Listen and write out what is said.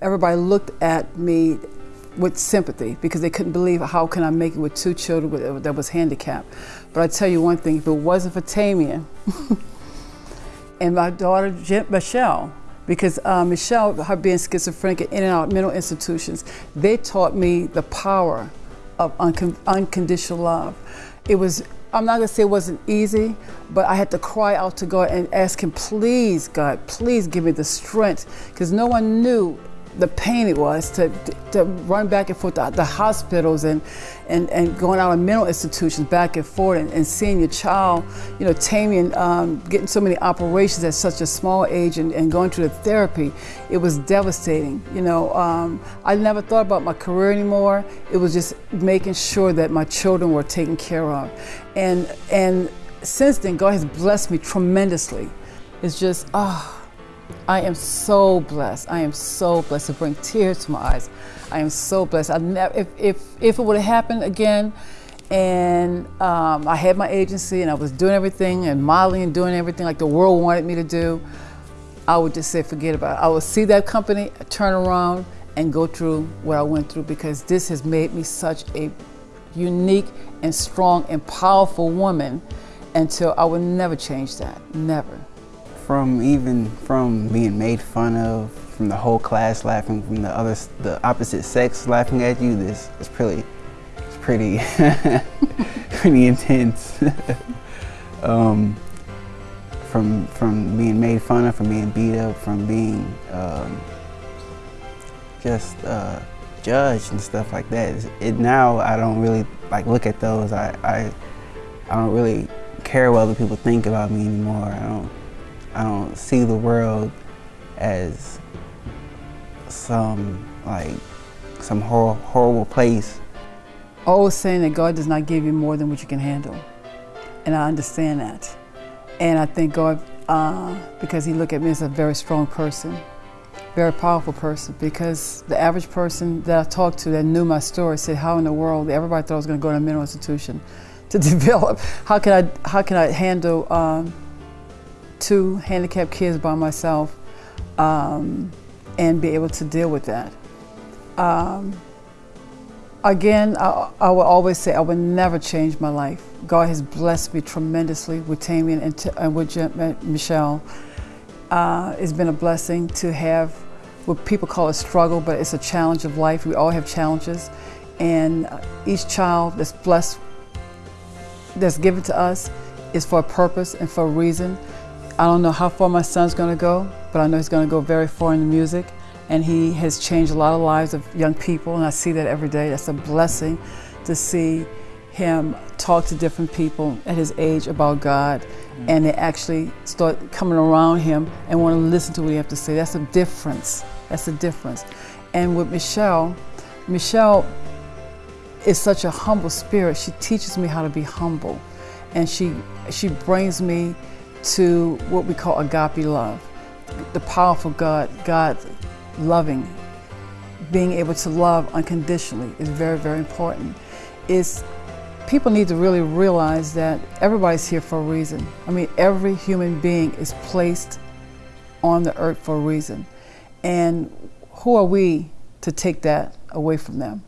everybody looked at me with sympathy because they couldn't believe how can I make it with two children that was handicapped. But I tell you one thing, if it wasn't for Tamian and my daughter Michelle, because uh, Michelle, her being schizophrenic in and out mental institutions, they taught me the power of uncon unconditional love. It was, I'm not gonna say it wasn't easy, but I had to cry out to God and ask Him, please, God, please give me the strength, because no one knew the pain it was to, to run back and forth to the hospitals and, and, and going out of mental institutions back and forth and, and seeing your child, you know, Tamian um, getting so many operations at such a small age and, and going through the therapy, it was devastating. You know, um, I never thought about my career anymore. It was just making sure that my children were taken care of. And, and since then, God has blessed me tremendously. It's just, ah. Oh, I am so blessed. I am so blessed to bring tears to my eyes. I am so blessed. I never, if, if, if it would have happened again, and um, I had my agency and I was doing everything and modeling and doing everything like the world wanted me to do, I would just say forget about it. I would see that company, turn around, and go through what I went through because this has made me such a unique and strong and powerful woman until I would never change that. Never from even from being made fun of, from the whole class laughing, from the other, the opposite sex laughing at you, this is pretty, it's pretty, pretty intense. um, from from being made fun of, from being beat up, from being um, just uh, judged and stuff like that. It now I don't really like look at those. I I, I don't really care what other people think about me anymore. I don't. I don't see the world as some like some hor horrible place. Always saying that God does not give you more than what you can handle, and I understand that. And I thank God uh, because He looked at me as a very strong person, very powerful person. Because the average person that I talked to that knew my story said, "How in the world? Everybody thought I was going to go to a mental institution to develop. How can I? How can I handle?" Um, two handicapped kids by myself um, and be able to deal with that. Um, again, I, I, will always say I will never change my life. God has blessed me tremendously with Tamian and, and with Michelle. Uh, it's been a blessing to have what people call a struggle, but it's a challenge of life. We all have challenges. And each child that's blessed, that's given to us, is for a purpose and for a reason. I don't know how far my son's going to go, but I know he's going to go very far in the music. And he has changed a lot of lives of young people, and I see that every day. That's a blessing to see him talk to different people at his age about God, mm. and they actually start coming around him and want to listen to what he has to say. That's a difference. That's a difference. And with Michelle, Michelle is such a humble spirit. She teaches me how to be humble, and she she brings me to what we call agape love, the powerful God, God loving, being able to love unconditionally is very, very important. Is people need to really realize that everybody's here for a reason. I mean, every human being is placed on the earth for a reason. And who are we to take that away from them?